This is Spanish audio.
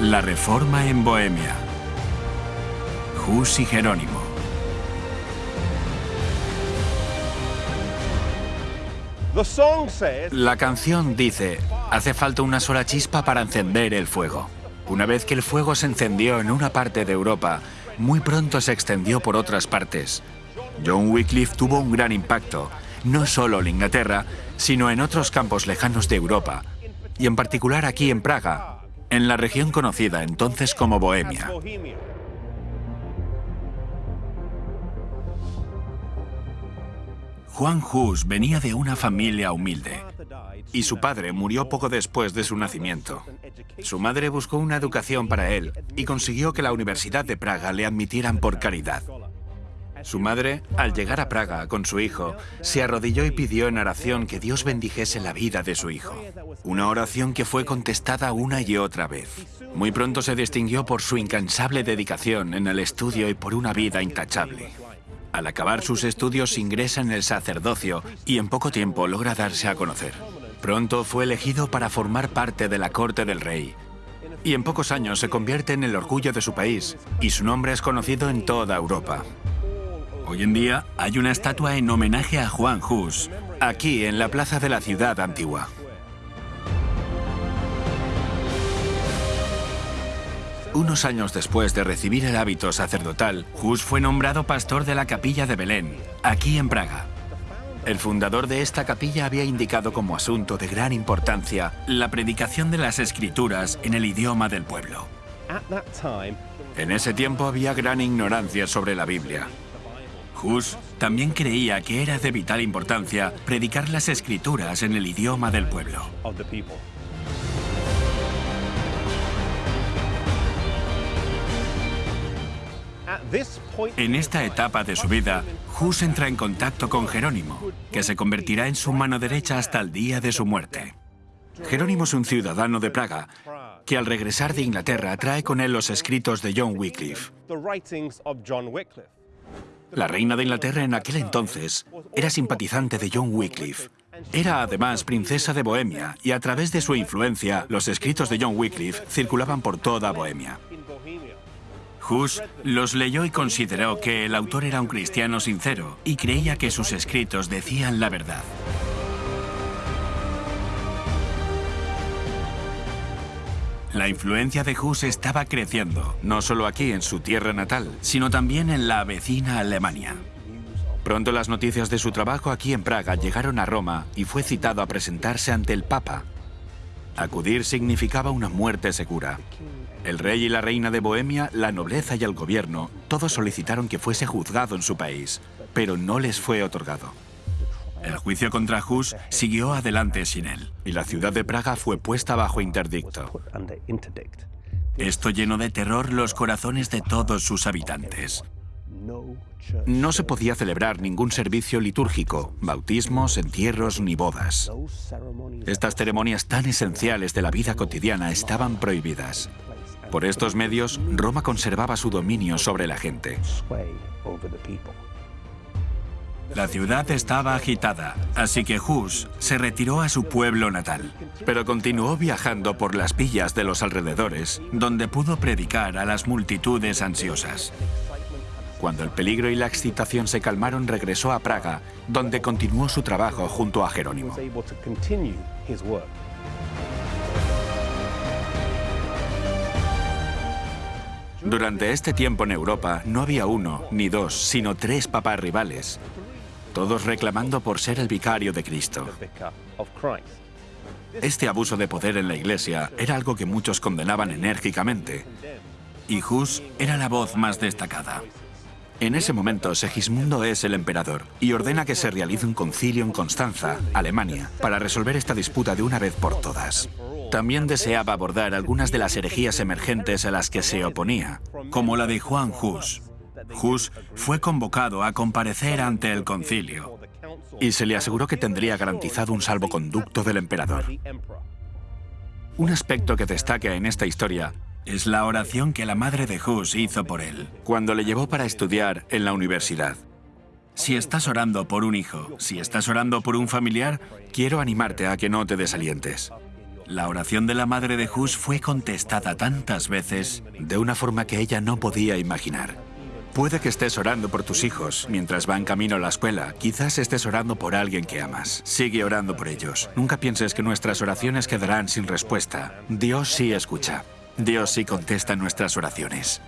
La reforma en Bohemia. Hus y Jerónimo. La canción dice, hace falta una sola chispa para encender el fuego. Una vez que el fuego se encendió en una parte de Europa, muy pronto se extendió por otras partes. John Wycliffe tuvo un gran impacto, no solo en Inglaterra, sino en otros campos lejanos de Europa, y en particular aquí en Praga, en la región conocida entonces como Bohemia. Juan Hus venía de una familia humilde y su padre murió poco después de su nacimiento. Su madre buscó una educación para él y consiguió que la Universidad de Praga le admitieran por caridad. Su madre, al llegar a Praga con su hijo, se arrodilló y pidió en oración que Dios bendijese la vida de su hijo. Una oración que fue contestada una y otra vez. Muy pronto se distinguió por su incansable dedicación en el estudio y por una vida intachable. Al acabar sus estudios ingresa en el sacerdocio y en poco tiempo logra darse a conocer. Pronto fue elegido para formar parte de la corte del rey. Y en pocos años se convierte en el orgullo de su país y su nombre es conocido en toda Europa. Hoy en día hay una estatua en homenaje a Juan Hus, aquí en la plaza de la ciudad antigua. Unos años después de recibir el hábito sacerdotal, Hus fue nombrado pastor de la capilla de Belén, aquí en Praga. El fundador de esta capilla había indicado como asunto de gran importancia la predicación de las escrituras en el idioma del pueblo. En ese tiempo había gran ignorancia sobre la Biblia. Hus también creía que era de vital importancia predicar las escrituras en el idioma del pueblo. En esta etapa de su vida, Hus entra en contacto con Jerónimo, que se convertirá en su mano derecha hasta el día de su muerte. Jerónimo es un ciudadano de Praga, que al regresar de Inglaterra trae con él los escritos de John Wycliffe. La reina de Inglaterra en aquel entonces era simpatizante de John Wycliffe. Era además princesa de Bohemia y a través de su influencia los escritos de John Wycliffe circulaban por toda Bohemia. Hus los leyó y consideró que el autor era un cristiano sincero y creía que sus escritos decían la verdad. La influencia de Hus estaba creciendo, no solo aquí en su tierra natal, sino también en la vecina Alemania. Pronto las noticias de su trabajo aquí en Praga llegaron a Roma y fue citado a presentarse ante el Papa. Acudir significaba una muerte segura. El rey y la reina de Bohemia, la nobleza y el gobierno, todos solicitaron que fuese juzgado en su país, pero no les fue otorgado. El juicio contra Hus siguió adelante sin él, y la ciudad de Praga fue puesta bajo interdicto. Esto llenó de terror los corazones de todos sus habitantes. No se podía celebrar ningún servicio litúrgico, bautismos, entierros ni bodas. Estas ceremonias tan esenciales de la vida cotidiana estaban prohibidas. Por estos medios, Roma conservaba su dominio sobre la gente. La ciudad estaba agitada, así que Hus se retiró a su pueblo natal, pero continuó viajando por las villas de los alrededores, donde pudo predicar a las multitudes ansiosas. Cuando el peligro y la excitación se calmaron, regresó a Praga, donde continuó su trabajo junto a Jerónimo. Durante este tiempo en Europa no había uno, ni dos, sino tres papas rivales, todos reclamando por ser el vicario de Cristo. Este abuso de poder en la Iglesia era algo que muchos condenaban enérgicamente, y Hus era la voz más destacada. En ese momento, Segismundo es el emperador y ordena que se realice un concilio en Constanza, Alemania, para resolver esta disputa de una vez por todas. También deseaba abordar algunas de las herejías emergentes a las que se oponía, como la de Juan Hus. Hus fue convocado a comparecer ante el concilio y se le aseguró que tendría garantizado un salvoconducto del emperador. Un aspecto que destaca en esta historia es la oración que la madre de Hus hizo por él cuando le llevó para estudiar en la universidad. Si estás orando por un hijo, si estás orando por un familiar, quiero animarte a que no te desalientes. La oración de la madre de Hus fue contestada tantas veces de una forma que ella no podía imaginar. Puede que estés orando por tus hijos mientras van camino a la escuela. Quizás estés orando por alguien que amas. Sigue orando por ellos. Nunca pienses que nuestras oraciones quedarán sin respuesta. Dios sí escucha. Dios sí contesta nuestras oraciones.